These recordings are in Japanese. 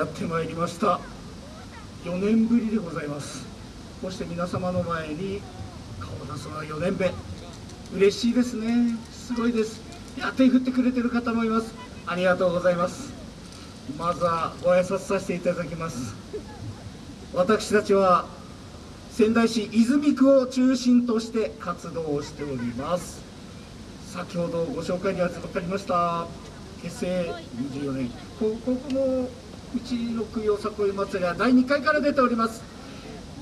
やってまいりました。4年ぶりでございます。こうして皆様の前に顔を出すのは4年目。嬉しいですね。すごいです。いや手振ってくれてる方もいます。ありがとうございます。まずはご挨拶させていただきます。私たちは仙台市泉区を中心として活動をしております。先ほどご紹介に預かりました。結成24年。ここのうちの区よさこい祭りは第2回から出ております。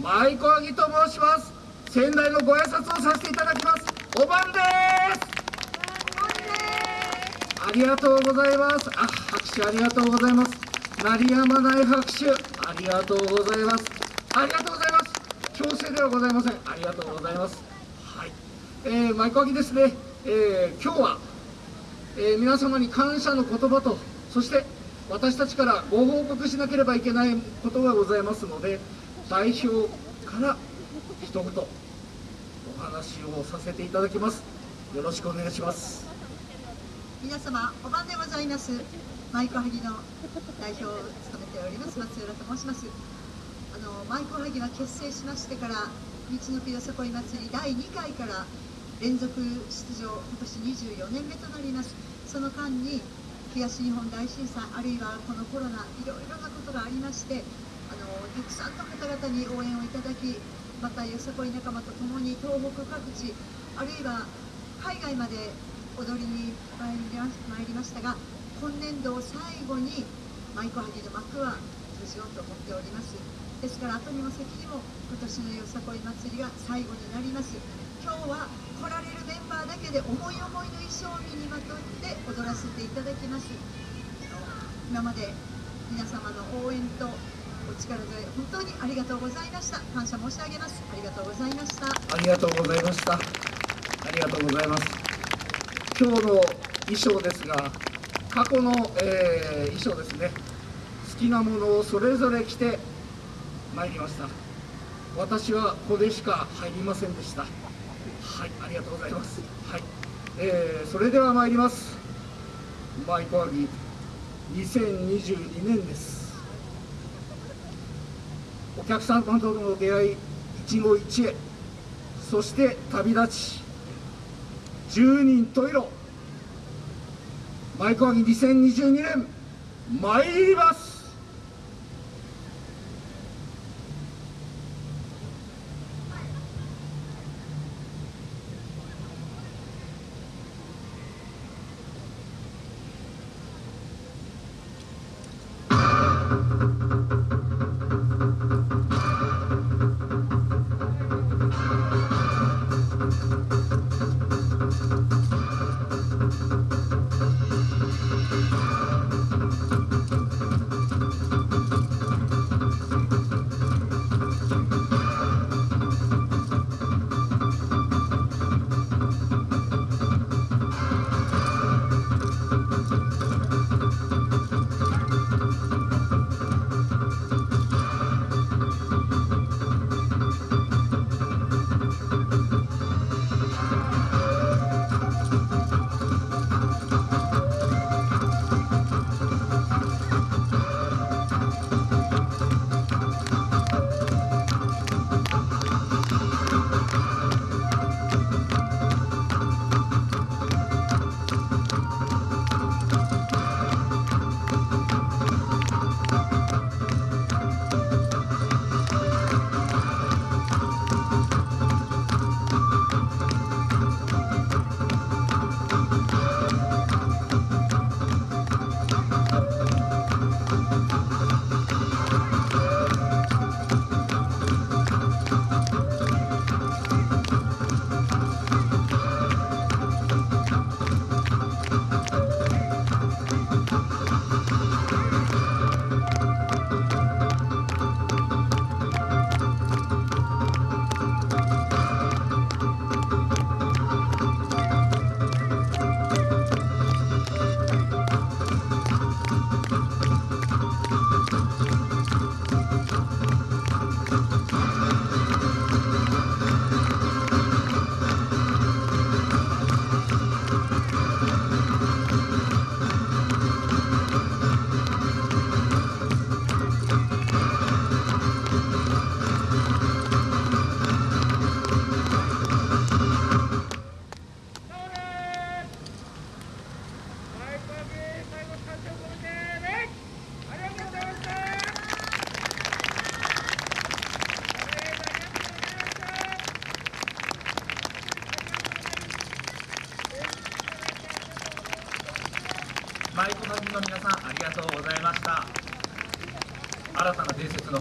舞子あぎと申します。仙台のご挨拶をさせていただきます。おばんです。ありがとうございます。あ拍手ありがとうございます。鳴りやまない拍手。ありがとうございます。ありがとうございます。強制ではございません。ありがとうございます。はい、えー、舞子あぎですね、えー、今日は、えー、皆様に感謝の言葉とそして私たちからご報告しなければいけないことがございますので代表から一言お話をさせていただきます。よろしくお願いします。皆様お晩でございます。舞妓はぎの代表を務めております松浦と申します。あの舞妓はぎは結成しましてから道のくよさこい祭り第2回から連続出場今年24年目となります。その間に東日本大震災あるいはこのコロナいろいろなことがありましてあのたくさんの方々に応援をいただきまたよさこい仲間と共に東北各地あるいは海外まで踊りに参りましたが今年度を最後に舞妓はぎの幕は閉じようと思っております。ですから後にも先にも今年のよさこい祭りが最後になります。今日は来られるメンバーだけで思い思いの衣装を身にまとって踊らせていただきます。今まで皆様の応援とお力添え本当にありがとうございました。感謝申し上げます。ありがとうございました。ありがとうございました。ありがとうございます。今日の衣装ですが過去の、えー、衣装ですね。好きなものをそれぞれ着てまいりました。私はここでしか入りませんでした。はいありがとうございます。はい、えー、それでは参ります。マイコアギ2022年です。お客さんとの出会い一期一会。そして旅立ち。十人十色。マイコアギ2022年。参ります。舞妓の皆さんありがとうございました。新たな伝説の